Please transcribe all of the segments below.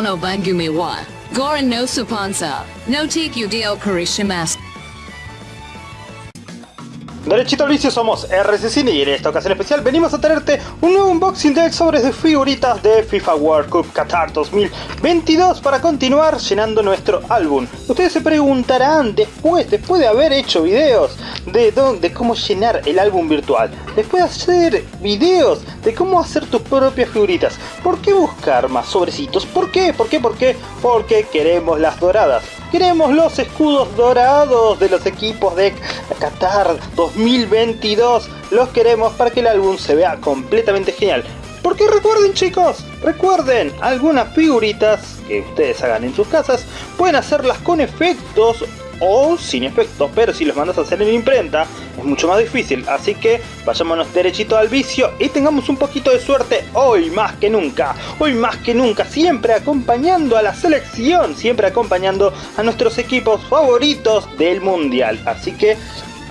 no bangumi wa. Gorin no supansa. No take you dio karishimas. Derechito al vicio somos RC Cine y en esta ocasión especial venimos a traerte un nuevo unboxing de sobres de figuritas de FIFA World Cup Qatar 2022 para continuar llenando nuestro álbum. Ustedes se preguntarán después, después de haber hecho videos de, de cómo llenar el álbum virtual, después de hacer videos de cómo hacer tus propias figuritas, ¿por qué buscar más sobrecitos? ¿Por qué? ¿Por qué? ¿Por qué? Porque queremos las doradas. Queremos los escudos dorados de los equipos de Qatar 2022. Los queremos para que el álbum se vea completamente genial. Porque recuerden chicos, recuerden, algunas figuritas que ustedes hagan en sus casas pueden hacerlas con efectos o sin efectos, pero si los mandas a hacer en imprenta es mucho más difícil, así que vayámonos derechito al vicio y tengamos un poquito de suerte hoy más que nunca, hoy más que nunca, siempre acompañando a la selección, siempre acompañando a nuestros equipos favoritos del mundial, así que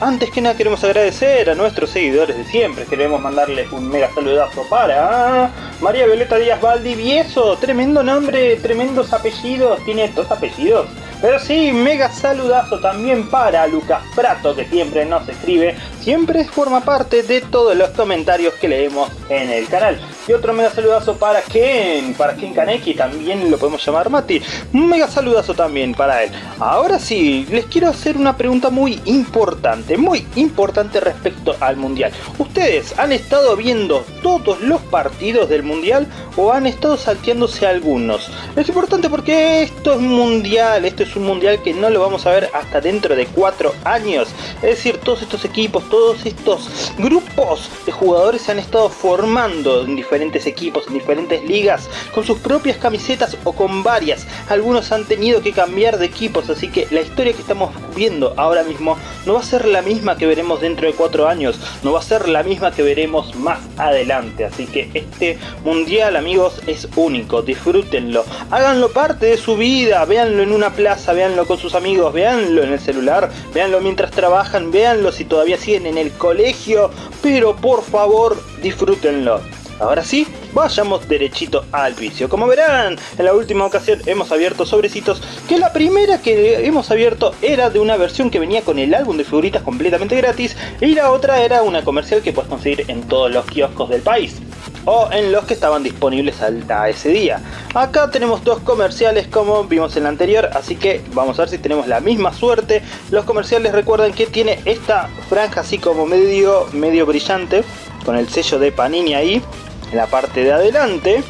antes que nada queremos agradecer a nuestros seguidores de siempre, queremos mandarles un mega saludazo para María Violeta Díaz Valdivieso, tremendo nombre, tremendos apellidos, tiene dos apellidos, pero sí, mega saludazo también para Lucas Prato, que siempre nos escribe, siempre forma parte de todos los comentarios que leemos en el canal. Y otro mega saludazo para Ken, para Ken Kaneki, también lo podemos llamar Mati. Un mega saludazo también para él. Ahora sí, les quiero hacer una pregunta muy importante, muy importante respecto al Mundial. ¿Ustedes han estado viendo todos los partidos del Mundial o han estado salteándose algunos? Es importante porque esto es Mundial, esto es un Mundial que no lo vamos a ver hasta dentro de cuatro años. Es decir, todos estos equipos, todos estos grupos de jugadores se han estado formando en diferentes diferentes equipos, en diferentes ligas, con sus propias camisetas o con varias. Algunos han tenido que cambiar de equipos, así que la historia que estamos viendo ahora mismo no va a ser la misma que veremos dentro de cuatro años, no va a ser la misma que veremos más adelante. Así que este mundial, amigos, es único, disfrútenlo, háganlo parte de su vida, véanlo en una plaza, véanlo con sus amigos, véanlo en el celular, véanlo mientras trabajan, véanlo si todavía siguen en el colegio, pero por favor disfrútenlo. Ahora sí, vayamos derechito al vicio. Como verán, en la última ocasión hemos abierto sobrecitos que la primera que hemos abierto era de una versión que venía con el álbum de figuritas completamente gratis y la otra era una comercial que puedes conseguir en todos los kioscos del país o en los que estaban disponibles a ese día. Acá tenemos dos comerciales como vimos en la anterior, así que vamos a ver si tenemos la misma suerte. Los comerciales recuerden que tiene esta franja así como medio, medio brillante, con el sello de Panini ahí en la parte de adelante.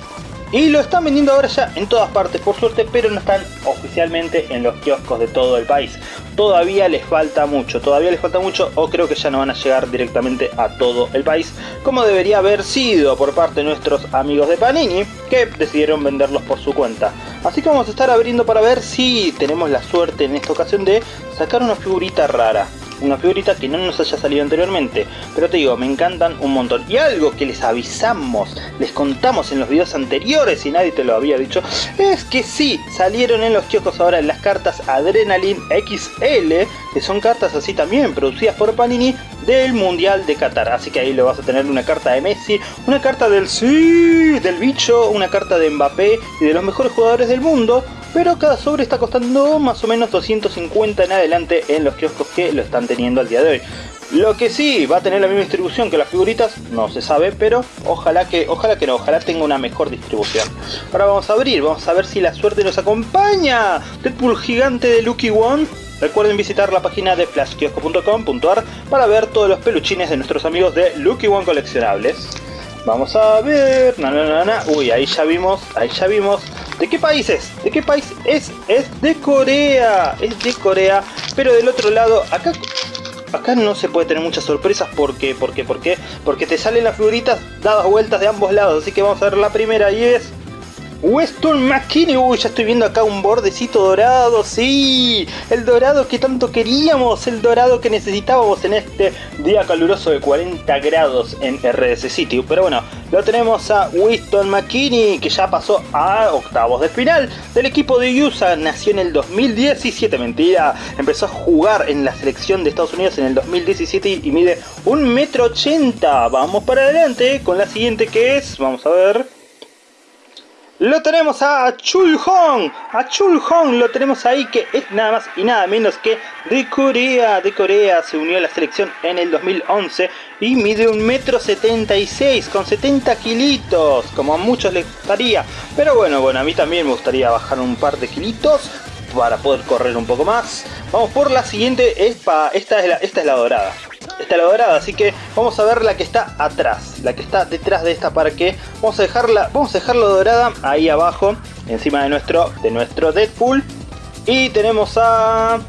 Y lo están vendiendo ahora ya en todas partes por suerte, pero no están oficialmente en los kioscos de todo el país. Todavía les falta mucho, todavía les falta mucho o creo que ya no van a llegar directamente a todo el país como debería haber sido por parte de nuestros amigos de Panini que decidieron venderlos por su cuenta. Así que vamos a estar abriendo para ver si tenemos la suerte en esta ocasión de sacar una figurita rara una figurita que no nos haya salido anteriormente. Pero te digo, me encantan un montón. Y algo que les avisamos, les contamos en los videos anteriores y nadie te lo había dicho, es que sí, salieron en los kioscos ahora las cartas Adrenaline XL, que son cartas así también producidas por Panini del Mundial de Qatar. Así que ahí lo vas a tener una carta de Messi, una carta del sí, del bicho, una carta de Mbappé y de los mejores jugadores del mundo pero cada sobre está costando más o menos 250 en adelante en los kioscos que lo están teniendo al día de hoy. Lo que sí va a tener la misma distribución que las figuritas, no se sabe, pero ojalá que, ojalá que no, ojalá tenga una mejor distribución. Ahora vamos a abrir, vamos a ver si la suerte nos acompaña. Deadpool gigante de Lucky One. Recuerden visitar la página de flashkiosco.com.ar para ver todos los peluchines de nuestros amigos de Lucky One coleccionables. Vamos a ver, na, na, na, uy, ahí ya vimos, ahí ya vimos ¿De qué país es? ¿De qué país es? Es de Corea. Es de Corea. Pero del otro lado, acá acá no se puede tener muchas sorpresas porque, porque, porque, porque te salen las figuritas dadas vueltas de ambos lados. Así que vamos a ver la primera y es Weston McKinney, uy, ya estoy viendo acá un bordecito dorado, sí, el dorado que tanto queríamos, el dorado que necesitábamos en este día caluroso de 40 grados en RS City. Pero bueno, lo tenemos a Weston McKinney, que ya pasó a octavos de final del equipo de USA, nació en el 2017, mentira, empezó a jugar en la selección de Estados Unidos en el 2017 y mide 1,80m. Vamos para adelante con la siguiente que es, vamos a ver... lo tenemos a Chul Hong. A Chul Hong lo tenemos ahí que es nada más y nada menos que de Corea. De Corea se unió a la selección en el 2011 y mide un metro 76 con 70 kilitos. Como a muchos les gustaría. Pero bueno, bueno, a mí también me gustaría bajar un par de kilitos para poder correr un poco más. Vamos por la siguiente. Es la, esta es la dorada está la dorada, así que vamos a ver la que está atrás, la que está detrás de esta para que vamos a dejarla, vamos a dejarla dorada ahí abajo, encima de nuestro, de nuestro Deadpool. Y tenemos a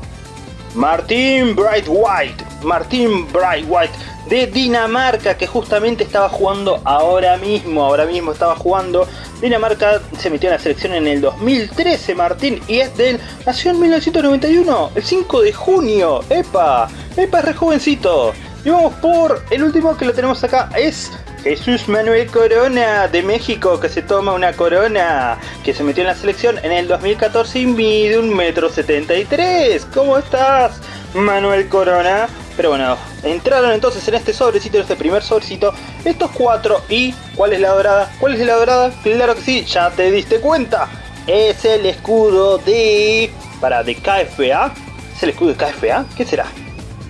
Martin Bright White, Martin Bright White de Dinamarca que justamente estaba jugando ahora mismo, ahora mismo estaba jugando. Dinamarca se metió en la selección en el 2013, Martín, y es del, nació en 1991, el 5 de junio, epa, epa re jovencito. Y vamos por el último que lo tenemos acá, es Jesús Manuel Corona de México que se toma una corona que se metió en la selección en el 2014 y mide un metro 73. ¿Cómo estás, Manuel Corona? Pero bueno, entraron entonces en este sobrecito, en este primer sobrecito, estos cuatro. ¿Y cuál es la dorada? ¿Cuál es la dorada? Claro que sí, ya te diste cuenta. Es el escudo de... Para, de KFA. ¿Es el escudo de KFA? ¿Qué será?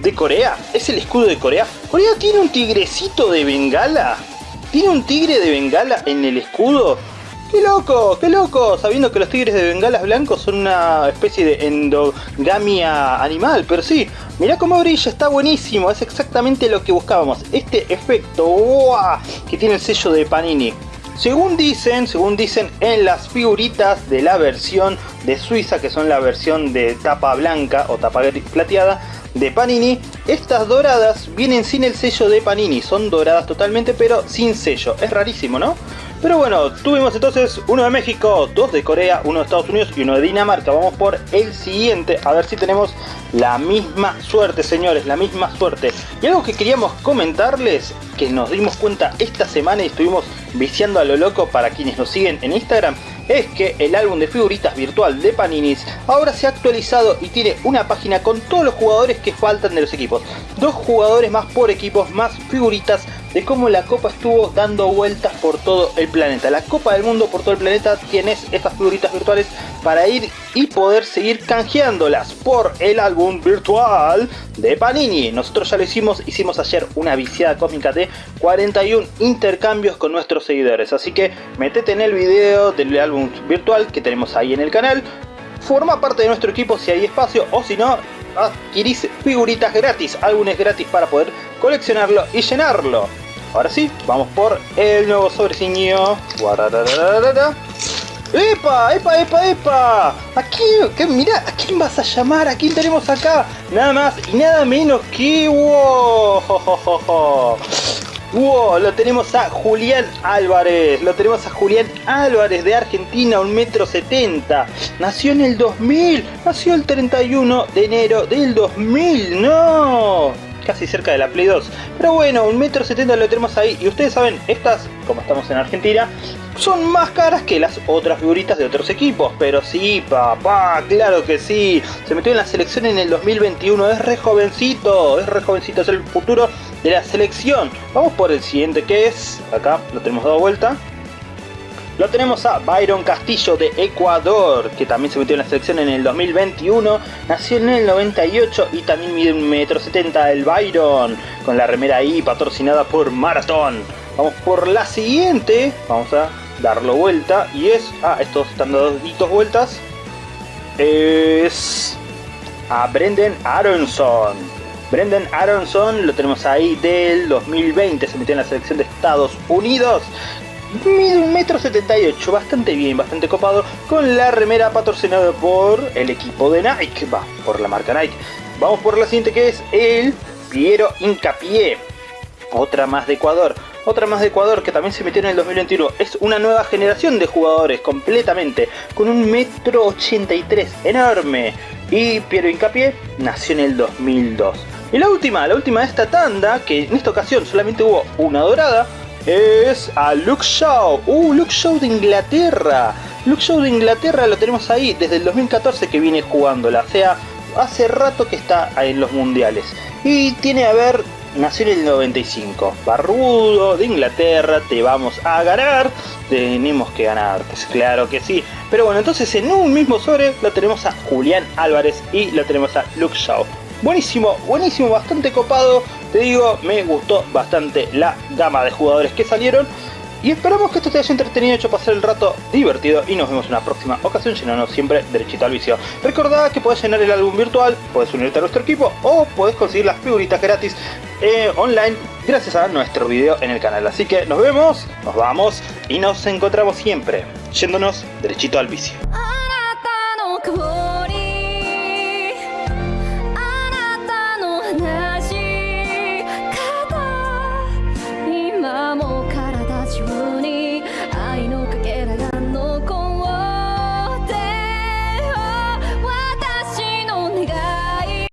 ¿De Corea? ¿Es el escudo de Corea? ¿Corea tiene un tigrecito de Bengala? ¿Tiene un tigre de Bengala en el escudo? ¡Qué loco! ¡Qué loco! Sabiendo que los tigres de bengalas blancos son una especie de endogamia animal, pero sí, mirá cómo brilla, está buenísimo, es exactamente lo que buscábamos. Este efecto que tiene el sello de Panini. Según dicen, según dicen en las figuritas de la versión de Suiza, que son la versión de tapa blanca o tapa plateada de Panini, estas doradas vienen sin el sello de Panini, son doradas totalmente pero sin sello. Es rarísimo, ¿no? Pero bueno, tuvimos entonces uno de México, dos de Corea, uno de Estados Unidos y uno de Dinamarca. Vamos por el siguiente, a ver si tenemos la misma suerte, señores, la misma suerte. Y algo que queríamos comentarles, que nos dimos cuenta esta semana y estuvimos viciando a lo loco para quienes nos siguen en Instagram, es que el álbum de figuritas virtual de Paninis ahora se ha actualizado y tiene una página con todos los jugadores que faltan de los equipos. Dos jugadores más por equipos, más figuritas de cómo la copa estuvo dando vueltas por todo el planeta. La copa del mundo por todo el planeta tienes estas figuritas virtuales para ir y poder seguir canjeándolas por el álbum virtual de Panini. Nosotros ya lo hicimos, hicimos ayer una viciada cósmica de 41 intercambios con nuestros seguidores. Así que metete en el video del álbum virtual que tenemos ahí en el canal. Forma parte de nuestro equipo si hay espacio o si no, adquirís figuritas gratis, álbumes gratis para poder coleccionarlo y llenarlo. Ahora sí, vamos por el nuevo sobrecillo. ¡Epa! ¡Epa! ¡Epa! ¡Epa! ¿A quién? ¿Qué, mira, ¿a quién vas a llamar? ¿A quién tenemos acá? Nada más y nada menos que... ¡Wow! ¡Wow! Lo tenemos a Julián Álvarez. Lo tenemos a Julián Álvarez de Argentina, un metro setenta. Nació en el 2000. Nació el 31 de enero del 2000. ¡No! Casi cerca de la Play 2. Pero bueno, un metro setenta lo tenemos ahí. Y ustedes saben, estas, como estamos en Argentina, son más caras que las otras figuritas de otros equipos. Pero sí, papá, claro que sí. Se metió en la selección en el 2021. Es re jovencito, es re jovencito, es el futuro de la selección. Vamos por el siguiente que es, acá lo tenemos dado vuelta. Lo tenemos a Byron Castillo de Ecuador, que también se metió en la selección en el 2021, nació en el 98 y también mide un metro setenta el Byron, con la remera ahí patrocinada por Marathon. Vamos por la siguiente, vamos a darlo vuelta y es, ah, estos están dos vueltas, es a Brendan Aronson. Brendan Aronson lo tenemos ahí del 2020, se metió en la selección de Estados Unidos mide un metro 78, bastante bien, bastante copado, con la remera patrocinada por el equipo de Nike, va, por la marca Nike. Vamos por la siguiente que es el Piero Incapié, otra más de Ecuador. Otra más de Ecuador que también se metió en el 2021. Es una nueva generación de jugadores completamente. Con un metro 83 enorme. Y Piero Incapié nació en el 2002. Y la última, la última de esta tanda, que en esta ocasión solamente hubo una dorada, es a Luke Shaw. Uh, Luke Shaw de Inglaterra. Luke Shaw de Inglaterra lo tenemos ahí desde el 2014 que viene jugándola. O sea, hace rato que está en los mundiales. Y tiene, a ver, nació en el 95, barrudo, de Inglaterra, te vamos a ganar, tenemos que ganar, pues claro que sí. Pero bueno, entonces en un mismo sobre lo tenemos a Julián Álvarez y lo tenemos a Luke Shaw. Buenísimo, buenísimo, bastante copado, te digo, me gustó bastante la gama de jugadores que salieron. Y esperamos que esto te haya entretenido, hecho pasar el rato divertido y nos vemos en una próxima ocasión llenando siempre derechito al vicio. Recordad que puedes llenar el álbum virtual, puedes unirte a nuestro equipo o puedes conseguir las figuritas gratis eh, online gracias a nuestro video en el canal. Así que nos vemos, nos vamos y nos encontramos siempre yéndonos derechito al vicio.